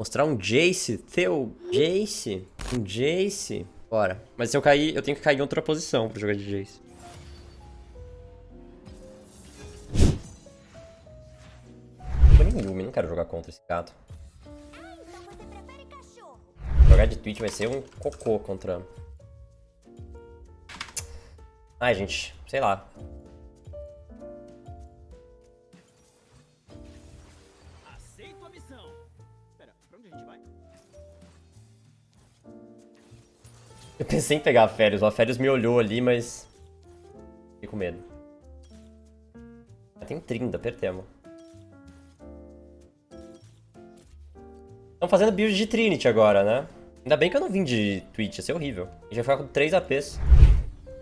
Mostrar um Jace, teu Jace, um Jace. Bora. Mas se eu cair, eu tenho que cair em outra posição pra jogar de Jace. Tô nem Yumi, não quero jogar contra esse gato. Jogar de Twitch vai ser um cocô contra... Ai, gente, sei lá. pensei em pegar a Férias, a Férias me olhou ali, mas... Fiquei com medo. Tem 30, apertemos. Estão fazendo build de Trinity agora, né? Ainda bem que eu não vim de Twitch, ia ser horrível. A gente vai ficar com 3 APs.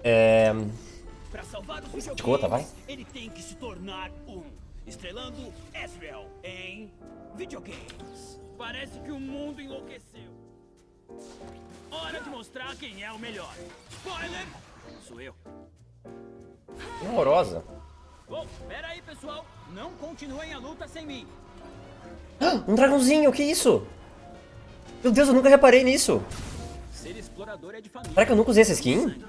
É... De gota, vai. ele tem que se tornar um. Estrelando Ezreal em videogames. Parece que o mundo enlouqueceu. Hora de mostrar quem é o melhor. Spoiler! Sou eu. Que horrorosa. Bom, pera aí, pessoal. Não continuem a luta sem mim. Um dragãozinho, que isso? Meu Deus, eu nunca reparei nisso. Ser explorador é de família. Será que eu nunca usei essa skin?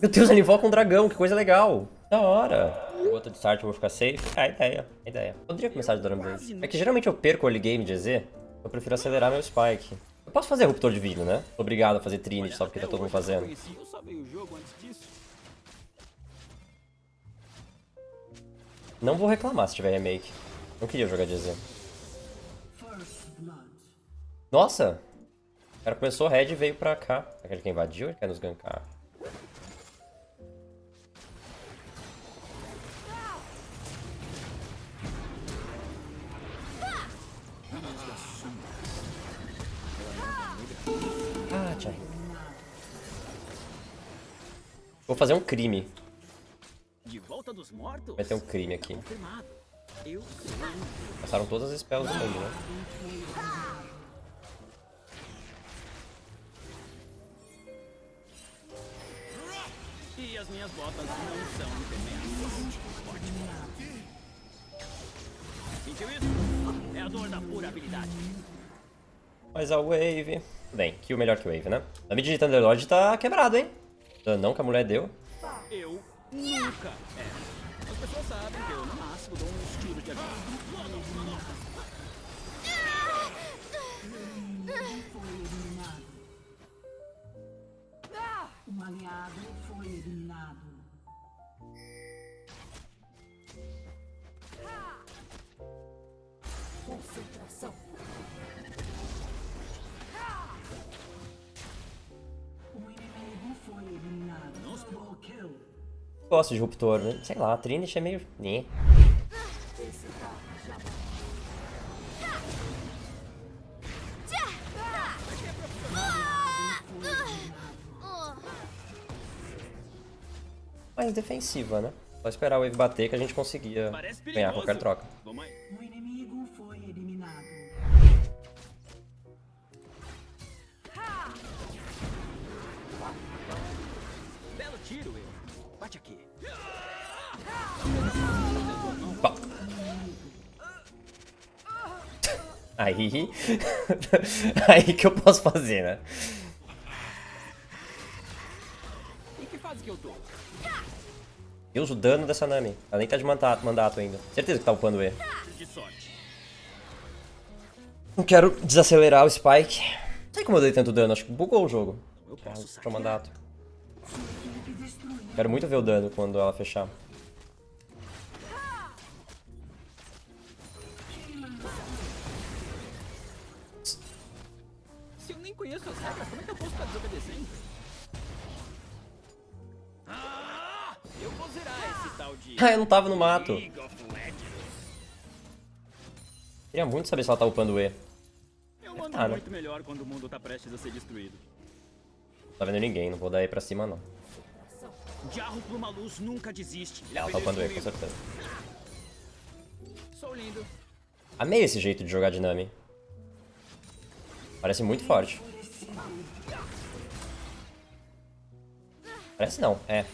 Meu Deus, ele invoca um dragão, que coisa legal. Da hora. Gota de start, eu vou ficar safe. Ah, ideia, ideia. Poderia começar de Base. É que geralmente eu perco o early game de EZ, eu prefiro acelerar meu spike. Eu posso fazer ruptor divino, né? Obrigado a fazer Trinity só porque tá todo mundo fazendo. Não vou reclamar se tiver remake. Não queria jogar de EZ. Nossa! O cara começou red e veio pra cá. Será que ou ele quer nos gankar? Vou fazer um crime. De volta dos mortos? Vai ter um crime aqui. Passaram todas as spells do mundo, né? E as minhas botas não são impermeáveis. Ótimo. Sentiu isso? É a dor da pura habilidade. Mas a Wave... Bem, kill melhor que Wave, né? A mid de Thunderlord tá quebrado, hein? Não que a mulher deu. Eu nunca. É. As pessoas sabem que eu, no máximo, dou uns tiros de avião. Gosto de Ruptor, né? Sei lá, a Trinity é meio... Né? Mais defensiva, né? Só esperar o Wave bater que a gente conseguia ganhar qualquer troca. Aí... Aí que eu posso fazer, né? Deus, o dano dessa Nami. Ela nem tá de mandato, mandato ainda. Certeza que tá upando E. Não quero desacelerar o Spike. Não sei como eu dei tanto dano, acho que bugou o jogo. Eu posso mandato. Quero muito ver o dano quando ela fechar. Regras, como é que eu posso estar desobedecendo? Ah! Eu vou zerar esse tal de... Ah, eu não tava no mato. Queria muito saber se ela tá upando E. Eu mando tá, né? muito melhor quando o mundo tá prestes a ser destruído. Não tá vendo ninguém, não vou dar E pra cima não. Luz nunca desiste. Ele Ela tá upando E, com certeza. Sou lindo. Amei esse jeito de jogar de Nami. Parece muito forte. Parece não, é.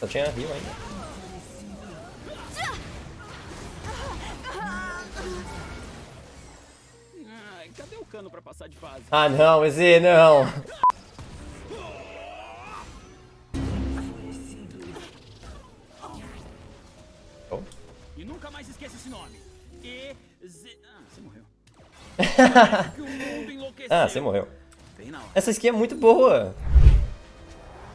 Só tinha rio ainda. Cadê o cano pra passar de fase? Ah não, Eze, não. Oh. E nunca mais esqueça esse nome. E Z... Ah, você morreu. Ah, você morreu. Essa skin é muito boa.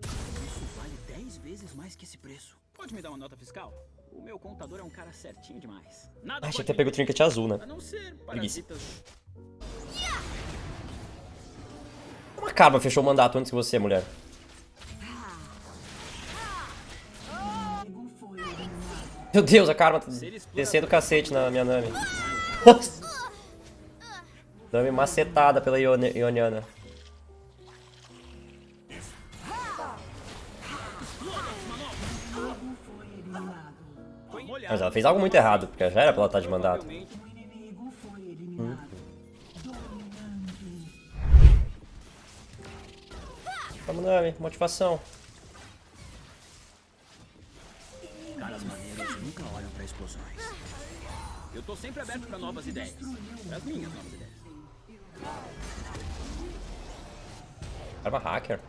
Isso vale 10 vezes mais que esse preço. Pode me dar uma nota fiscal? O meu contador é um cara certinho demais. Nada Achei que ter pego o trinket azul, né? A não ser Preguiça. parasitas. Karma fechou o mandato antes que você, mulher. Meu Deus, a Karma tá descendo o cacete na minha Nami. Nossa. Nami macetada pela Ione- Ioniana. Mas ela fez algo muito errado, porque já era pra ela estar de mandato. Vamos, Nami, motivação. Caras maneiros nunca olham pra explosões. Eu tô sempre aberto pra novas ideias. As minhas novas ideias. Karma hacker.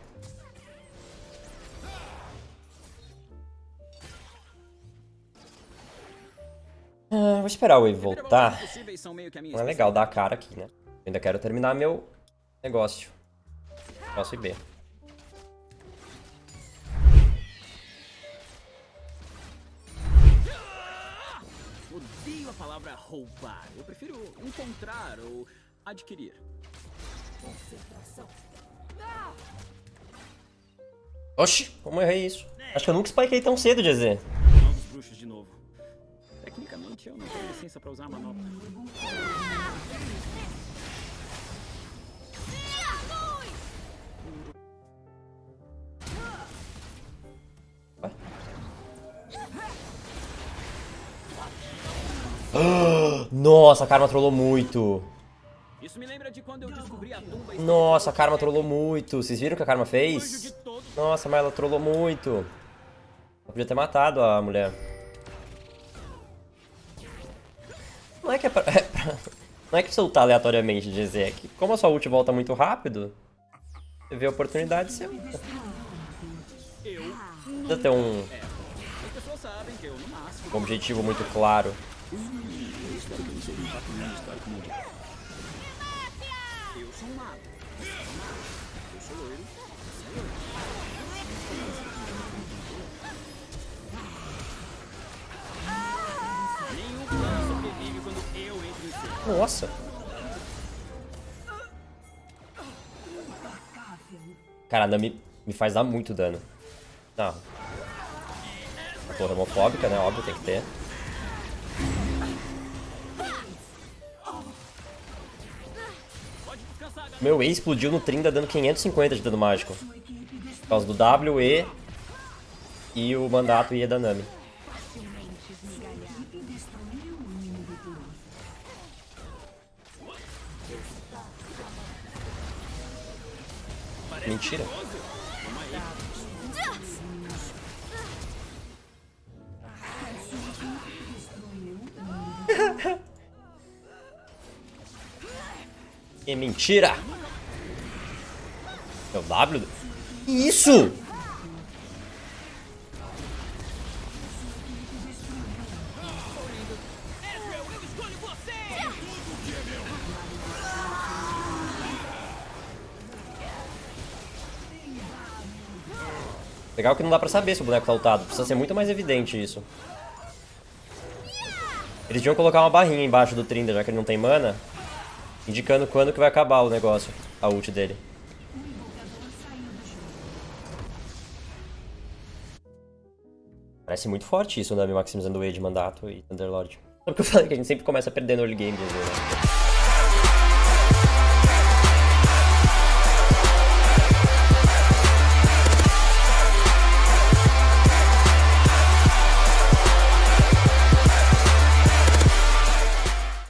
Ah, vou esperar o Wave voltar. Não é legal dar a cara aqui, né? Eu ainda quero terminar meu negócio. Posso ir B. Odeio a palavra roubar. Eu prefiro encontrar ou adquirir. Oxi, como errei isso? Acho que eu nunca spikei tão cedo, GZ. Novos bruxos de novo. Tecnicamente eu não tenho licença pra usar a manobra. Nossa, a Karma trollou muito. Nossa, a Karma trollou muito. Vocês viram o que a Karma fez? Nossa, mas ela trollou muito. Eu podia ter matado a mulher. Não é que é pra... é pra- Não é que você lutar aleatoriamente, GZ. É que como a sua ult volta muito rápido, você vê a oportunidade, você. Eu. Precisa ter um As pessoas sabem que eu, máximo, um objetivo muito claro. eu sou um mago. Eu sou loiro. Nenhum plano sobrevive quando eu entro em cena. Nossa. Cara, a me faz dar muito dano. Não. A torre homofóbica, né? Óbvio, tem que ter. Meu E explodiu no Trinda dando 550 de dano mágico. Por causa do W, E o mandato E da Nami. Mentira. Que mentira! É o W? Isso! Legal que não dá pra saber se o boneco tá ultado. Precisa ser muito mais evidente isso. Eles deviam colocar uma barrinha embaixo do Trinda, já que ele não tem mana. Indicando quando que vai acabar o negócio. A ult dele. Parece muito forte isso, o Nami maximizando o E de mandato e Thunderlord. Sabe o que eu falei? Que a gente sempre começa perdendo early game, às vezes, né?